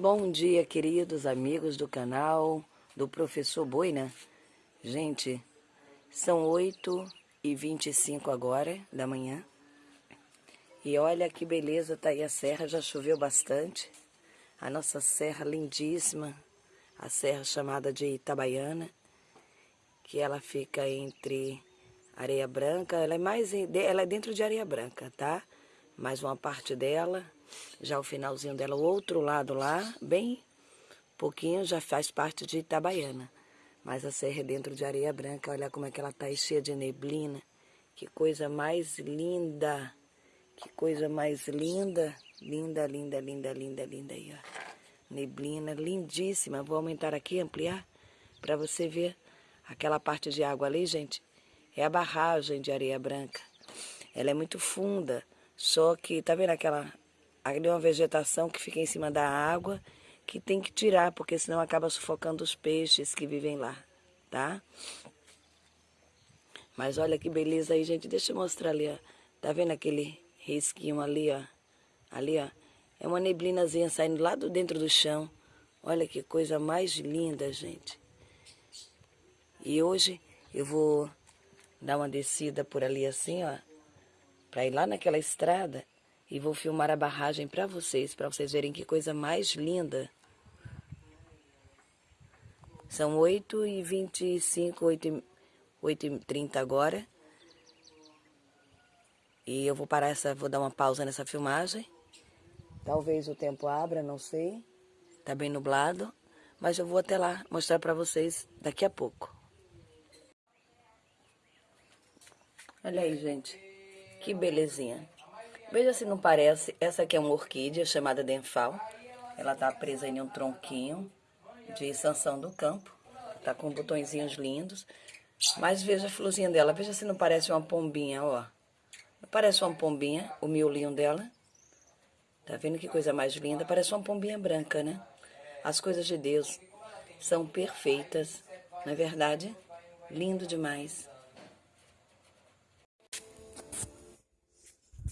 Bom dia, queridos amigos do canal do Professor Boina. Gente, são 8 e 25 agora da manhã. E olha que beleza, tá aí a serra, já choveu bastante. A nossa serra lindíssima, a serra chamada de Itabaiana, que ela fica entre Areia Branca, ela é mais ela é dentro de Areia Branca, tá? Mais uma parte dela já o finalzinho dela, o outro lado lá, bem pouquinho, já faz parte de Itabaiana. Mas a serra é dentro de areia branca, olha como é que ela tá aí cheia de neblina. Que coisa mais linda. Que coisa mais linda. Linda, linda, linda, linda, linda aí, ó. Neblina lindíssima. Vou aumentar aqui, ampliar, para você ver aquela parte de água ali, gente. É a barragem de areia branca. Ela é muito funda, só que, tá vendo aquela Ali é uma vegetação que fica em cima da água, que tem que tirar, porque senão acaba sufocando os peixes que vivem lá, tá? Mas olha que beleza aí, gente. Deixa eu mostrar ali, ó. Tá vendo aquele risquinho ali, ó? Ali, ó. É uma neblinazinha saindo lá do dentro do chão. Olha que coisa mais linda, gente. E hoje eu vou dar uma descida por ali assim, ó. Pra ir lá naquela estrada e vou filmar a barragem para vocês, para vocês verem que coisa mais linda. São 8 e 25, 8 8 e 30 agora. E eu vou parar essa, vou dar uma pausa nessa filmagem. Talvez o tempo abra, não sei. Tá bem nublado, mas eu vou até lá mostrar para vocês daqui a pouco. Olha aí, gente. Que belezinha. Veja se não parece, essa aqui é uma orquídea chamada denfal. Ela está presa em um tronquinho de sanção do campo. Está com botõezinhos lindos. Mas veja a florzinha dela, veja se não parece uma pombinha, ó. Parece uma pombinha, o miolinho dela. Tá vendo que coisa mais linda? Parece uma pombinha branca, né? As coisas de Deus são perfeitas, não é verdade? Lindo demais.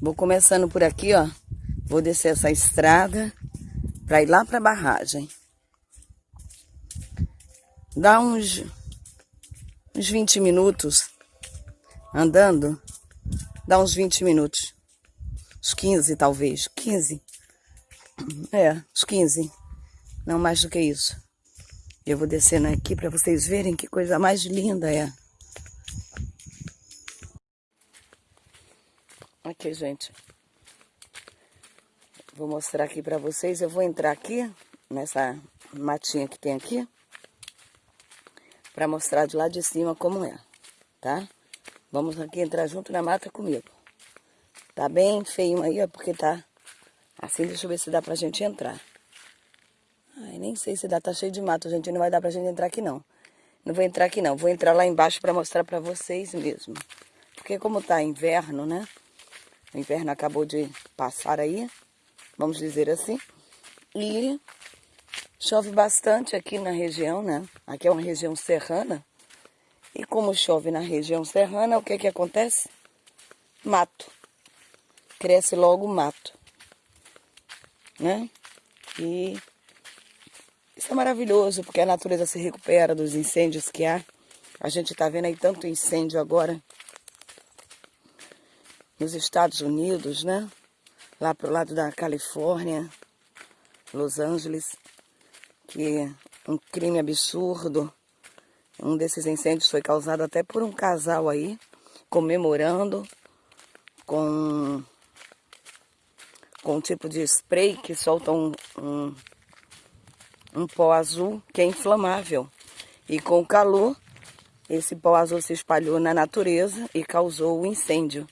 Vou começando por aqui, ó. Vou descer essa estrada para ir lá para a barragem. Dá uns, uns 20 minutos andando. Dá uns 20 minutos. Uns 15, talvez. 15. É, uns 15. Não mais do que isso. Eu vou descendo aqui para vocês verem que coisa mais linda é. Aqui, gente. Vou mostrar aqui pra vocês. Eu vou entrar aqui, nessa matinha que tem aqui. Pra mostrar de lá de cima como é, tá? Vamos aqui entrar junto na mata comigo. Tá bem feio aí, ó, porque tá assim. Deixa eu ver se dá pra gente entrar. Ai, nem sei se dá, tá cheio de mato, gente. Não vai dar pra gente entrar aqui, não. Não vou entrar aqui, não. Vou entrar lá embaixo pra mostrar pra vocês mesmo. Porque como tá inverno, né? O inverno acabou de passar aí, vamos dizer assim. E chove bastante aqui na região, né? Aqui é uma região serrana. E como chove na região serrana, o que que acontece? Mato. Cresce logo mato. Né? E isso é maravilhoso, porque a natureza se recupera dos incêndios que há. A gente tá vendo aí tanto incêndio agora nos Estados Unidos, né? Lá pro lado da Califórnia, Los Angeles, que um crime absurdo. Um desses incêndios foi causado até por um casal aí, comemorando com, com um tipo de spray que solta um, um, um pó azul que é inflamável. E com o calor, esse pó azul se espalhou na natureza e causou o incêndio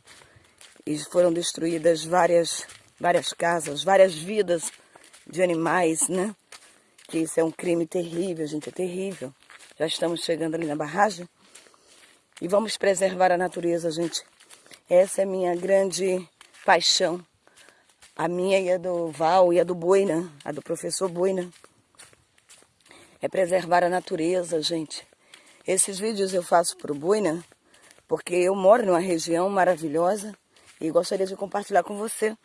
e foram destruídas várias, várias casas, várias vidas de animais, né? Que isso é um crime terrível, gente, é terrível. Já estamos chegando ali na barragem e vamos preservar a natureza, gente. Essa é a minha grande paixão. A minha e a do Val e a do Boina, a do professor Boina. É preservar a natureza, gente. Esses vídeos eu faço para o Boina porque eu moro numa região maravilhosa e gostaria de compartilhar com você.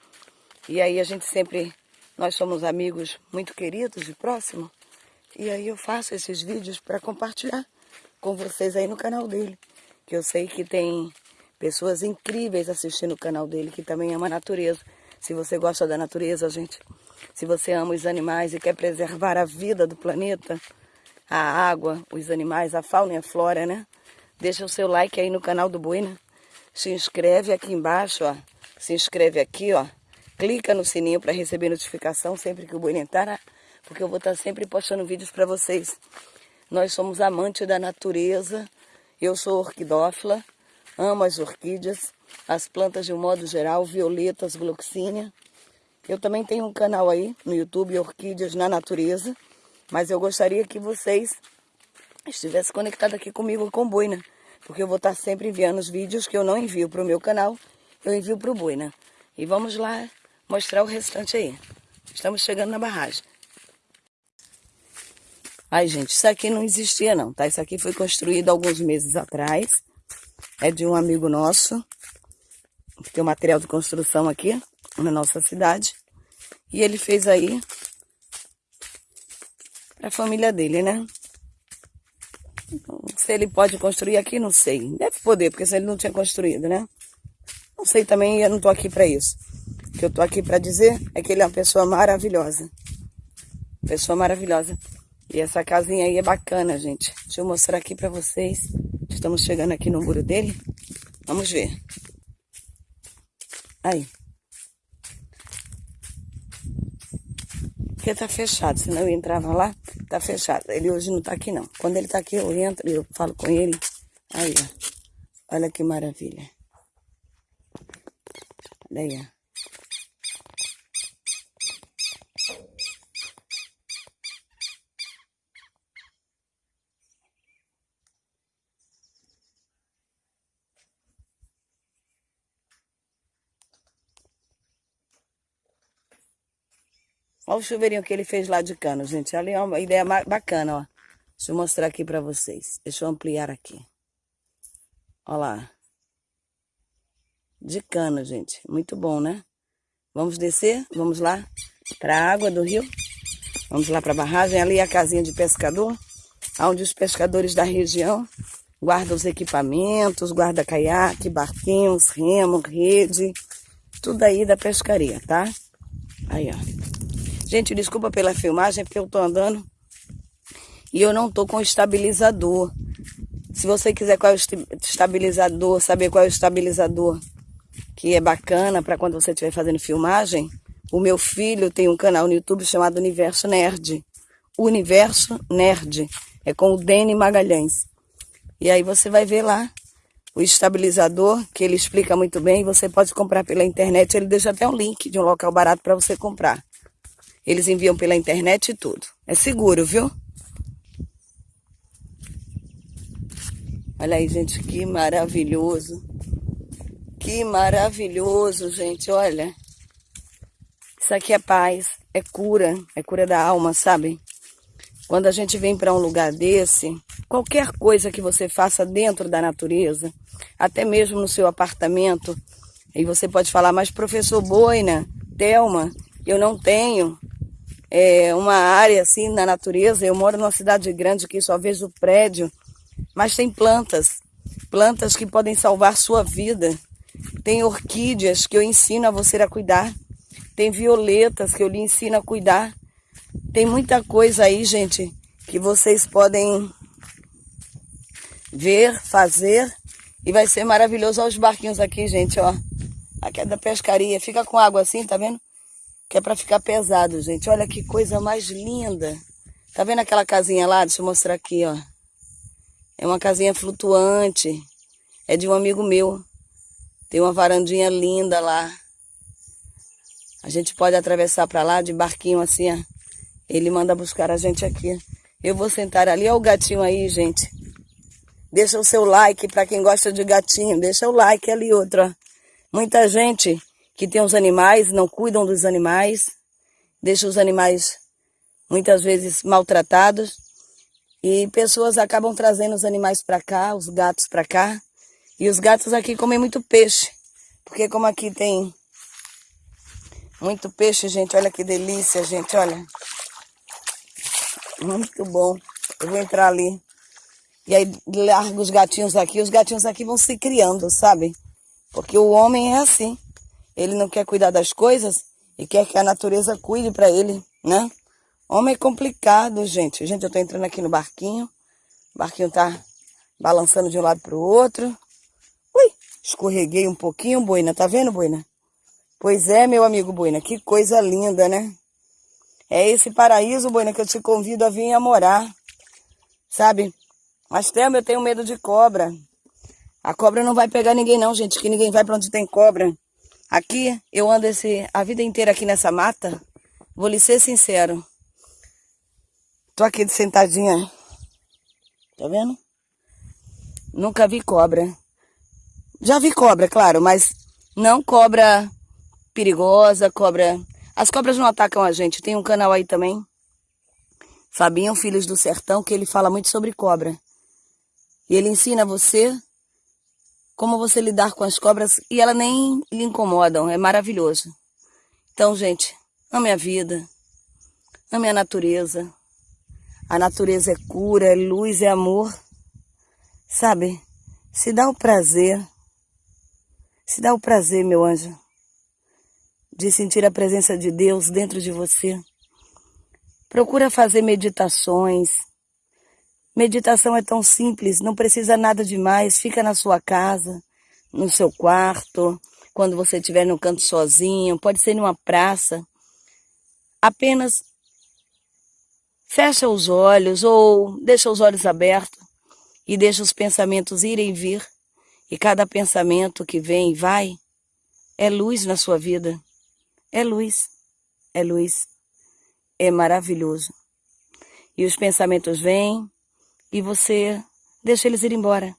E aí a gente sempre Nós somos amigos muito queridos e próximos. E aí eu faço esses vídeos para compartilhar com vocês aí no canal dele. Que eu sei que tem pessoas incríveis assistindo o canal dele, que também ama a natureza. Se você gosta da natureza, gente, se você ama os animais e quer preservar a vida do planeta, a água, os animais, a fauna e a flora, né? Deixa o seu like aí no canal do Buina. Se inscreve aqui embaixo, ó. Se inscreve aqui, ó. Clica no sininho para receber notificação sempre que o Buina entrar, porque eu vou estar sempre postando vídeos para vocês. Nós somos amantes da natureza. Eu sou orquidófila, amo as orquídeas, as plantas de um modo geral, violetas, gloxínia. Eu também tenho um canal aí no YouTube, Orquídeas na Natureza, mas eu gostaria que vocês estivessem conectados aqui comigo com o Boina, porque eu vou estar sempre enviando os vídeos que eu não envio para o meu canal, eu envio para o Boina. E vamos lá mostrar o restante aí. Estamos chegando na barragem. Ai, gente, isso aqui não existia não, tá? Isso aqui foi construído alguns meses atrás. É de um amigo nosso. Tem um material de construção aqui na nossa cidade. E ele fez aí a família dele, né? Se ele pode construir aqui, não sei. Deve poder, porque se ele não tinha construído, né? Não sei também, eu não tô aqui para isso. O que eu tô aqui para dizer é que ele é uma pessoa maravilhosa. Pessoa maravilhosa. E essa casinha aí é bacana, gente. Deixa eu mostrar aqui para vocês. Estamos chegando aqui no muro dele. Vamos ver. Aí. Porque tá fechado, senão eu entrava lá, tá fechado. Ele hoje não tá aqui não. Quando ele tá aqui, eu entro e eu falo com ele. Aí, ó. Olha que maravilha. Olha aí, ó. Olha o chuveirinho que ele fez lá de cano, gente. Ali é uma ideia bacana, ó. Deixa eu mostrar aqui pra vocês. Deixa eu ampliar aqui. Olha lá. De cano, gente. Muito bom, né? Vamos descer? Vamos lá para a água do rio. Vamos lá para a barragem. Ali é a casinha de pescador, onde os pescadores da região guardam os equipamentos, guarda caiaque, barquinhos, remo, rede, tudo aí da pescaria, tá? Aí, ó. Gente, desculpa pela filmagem, porque eu tô andando e eu não tô com estabilizador. Se você quiser qual é o estabilizador, saber qual é o estabilizador que é bacana para quando você estiver fazendo filmagem, o meu filho tem um canal no YouTube chamado Universo Nerd. Universo Nerd. É com o Dene Magalhães. E aí você vai ver lá o estabilizador, que ele explica muito bem. Você pode comprar pela internet. Ele deixa até um link de um local barato para você comprar. Eles enviam pela internet e tudo. É seguro, viu? Olha aí, gente, que maravilhoso. Que maravilhoso, gente, olha. Isso aqui é paz, é cura, é cura da alma, sabe? Quando a gente vem para um lugar desse, qualquer coisa que você faça dentro da natureza, até mesmo no seu apartamento, e você pode falar, mas professor Boina, Thelma, eu não tenho é, uma área assim na natureza. Eu moro numa cidade grande que só vejo prédio, mas tem plantas, plantas que podem salvar sua vida. Tem orquídeas que eu ensino a você a cuidar. Tem violetas que eu lhe ensino a cuidar. Tem muita coisa aí, gente, que vocês podem ver, fazer. E vai ser maravilhoso. Olha os barquinhos aqui, gente, ó. Aqui é da pescaria. Fica com água assim, tá vendo? Que é para ficar pesado, gente. Olha que coisa mais linda. Tá vendo aquela casinha lá? Deixa eu mostrar aqui, ó. É uma casinha flutuante. É de um amigo meu. Tem uma varandinha linda lá. A gente pode atravessar para lá de barquinho assim, ó. Ele manda buscar a gente aqui. Eu vou sentar ali. Olha o gatinho aí, gente. Deixa o seu like para quem gosta de gatinho. Deixa o like ali, outro, ó. Muita gente que tem os animais, não cuidam dos animais, deixam os animais muitas vezes maltratados e pessoas acabam trazendo os animais para cá, os gatos para cá. E os gatos aqui comem muito peixe, porque como aqui tem Muito peixe, gente. Olha que delícia, gente. Olha. Muito bom. Eu vou entrar ali. E aí largo os gatinhos aqui. Os gatinhos aqui vão se criando, sabe? Porque o homem é assim. Ele não quer cuidar das coisas e quer que a natureza cuide para ele, né? Homem é complicado, gente. Gente, eu tô entrando aqui no barquinho. O barquinho tá balançando de um lado pro outro. Ui, escorreguei um pouquinho, Boina. Tá vendo, Boina? Pois é, meu amigo Boina. Que coisa linda, né? É esse paraíso, Boina, que eu te convido a vir a morar. Sabe? Mas, Thelma, eu tenho medo de cobra. A cobra não vai pegar ninguém não, gente, que ninguém vai para onde tem cobra. Aqui, eu ando esse, a vida inteira aqui nessa mata. Vou lhe ser sincero. Tô aqui sentadinha. Tá vendo? Nunca vi cobra. Já vi cobra, claro, mas não cobra perigosa, cobra... As cobras não atacam a gente. Tem um canal aí também. Fabinho, Filhos do Sertão, que ele fala muito sobre cobra. E ele ensina você como você lidar com as cobras e elas nem lhe incomodam. É maravilhoso. Então, gente, ame a vida. Ame a natureza. A natureza é cura, é luz, é amor. Sabe? Se dá o prazer. Se dá o prazer, meu anjo, de sentir a presença de Deus dentro de você. Procura fazer meditações. Meditação é tão simples, não precisa nada demais. Fica na sua casa, no seu quarto, quando você estiver no canto sozinho, pode ser numa praça. Apenas Fecha os olhos ou deixa os olhos abertos e deixa os pensamentos irem e vir. E cada pensamento que vem e vai é luz na sua vida. É luz. É luz. É maravilhoso. E os pensamentos vêm e você deixa eles ir embora.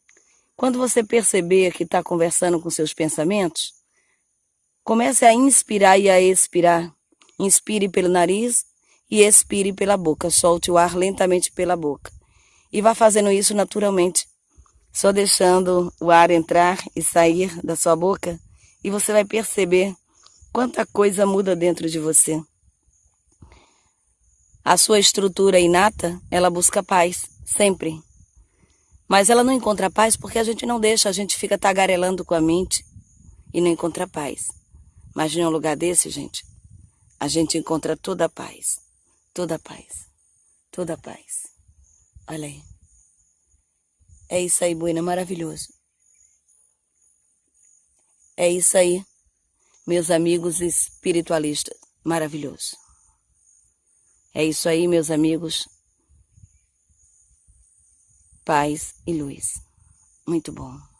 Quando você perceber que está conversando com seus pensamentos, comece a inspirar e a expirar. Inspire pelo nariz e expire pela boca. Solte o ar lentamente pela boca. E vá fazendo isso naturalmente, só deixando o ar entrar e sair da sua boca, e você vai perceber quanta coisa muda dentro de você. A sua estrutura inata, ela busca paz, sempre. Mas ela não encontra paz porque a gente não deixa, a gente fica tagarelando com a mente e não encontra paz. Mas em um lugar desse, gente, a gente encontra toda a paz toda a paz. Toda a paz. Olha aí. É isso aí, Buena, maravilhoso. É isso aí, meus amigos espiritualistas, maravilhoso. É isso aí, meus amigos. Paz e luz. Muito bom.